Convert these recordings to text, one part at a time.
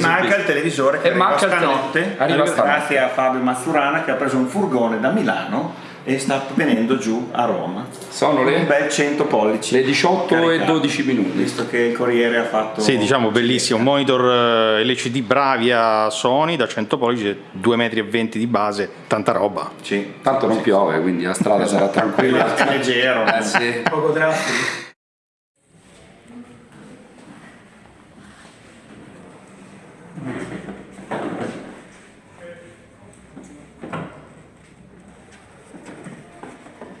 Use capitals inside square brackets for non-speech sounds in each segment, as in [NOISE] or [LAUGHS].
Manca il televisore che E arriva stanotte, arriva stanotte. grazie a Fabio Mazzurana che ha preso un furgone da Milano e sta venendo giù a Roma. Sono Un le, bel 100 pollici. le 18 e caricato, 12 minuti. Visto che il Corriere ha fatto... Sì, diciamo bellissimo, un monitor eh, LCD Bravia Sony da 100 pollici, 2,20 metri di base, tanta roba. Sì. Tanto non piove, quindi la strada sarà [LAUGHS] tranquilla. leggero. Eh sì. Poco drastico.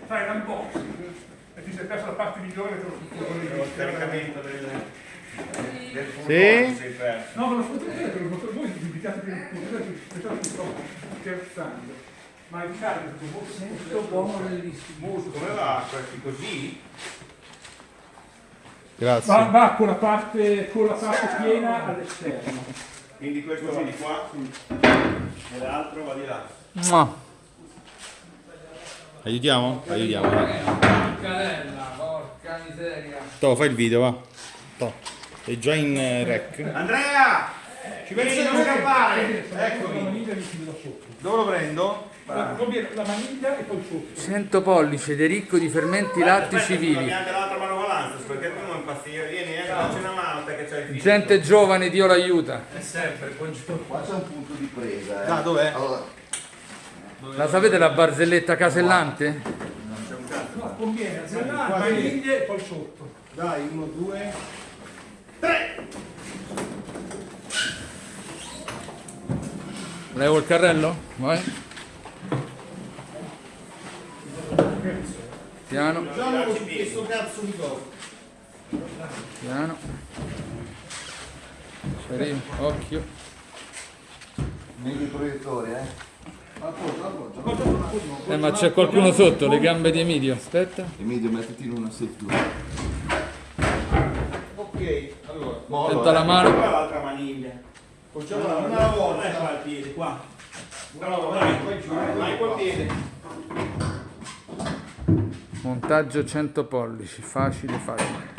Fai l'unboxing e ti sei perso la parte migliore che lo Il caricamento del, del Sì. furgone sei perso. No, ma lo sfottete, per il voi vi invitate per il punto, pensate che sto scherzando. Ma il carico è stato molto molto buono, bellissimo. Molto Come va questi così? Grazie. Va, va con la parte, con la parte piena all'esterno. Quindi questo va di qua e l'altro va di là. Mua. Aiutiamo? Aiutiamo. dai. Canella, porca miseria. To, fai il video, va. To. È già in eh, rec. Andrea! Ci vedi non scappare! La Eccomi. maniglia mi chiude da sotto. Dove lo prendo? La, maniglia e poi sotto. 100 pollici, Federico di fermenti lattici vivi. Anche l'altra manovalanza, perché tu non impazzire. Vieni, eh, una mano te che c'hai il figlio. Gente giovane, Dio l'aiuta. Qua c'è un punto di presa. Eh. Ah, dov'è? Allora, La sapete la barzelletta casellante? No, conviene la maniglia e poi sotto. Dai, uno, due. Levo il carrello? Vai. Piano, questo cazzo di cosa? Piano. Ci arrivo, occhio. Meglio il proiettore, eh? Appoggio, appoggio. Eh ma c'è qualcuno sotto, le gambe di Emilio. Aspetta. Emilio, mettiti in una settura. Ok, allora. Aspetta la mano. Qua l'altra maniglia. Facciamo una, una alla volta. Dai qua il piede, qua. Una volta, dai, poi giù. Vai col piede. Montaggio 100 pollici, facile facile.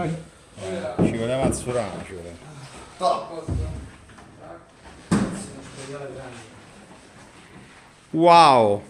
Vai. Ci voleva Mazzurano, ci voleva. Wow!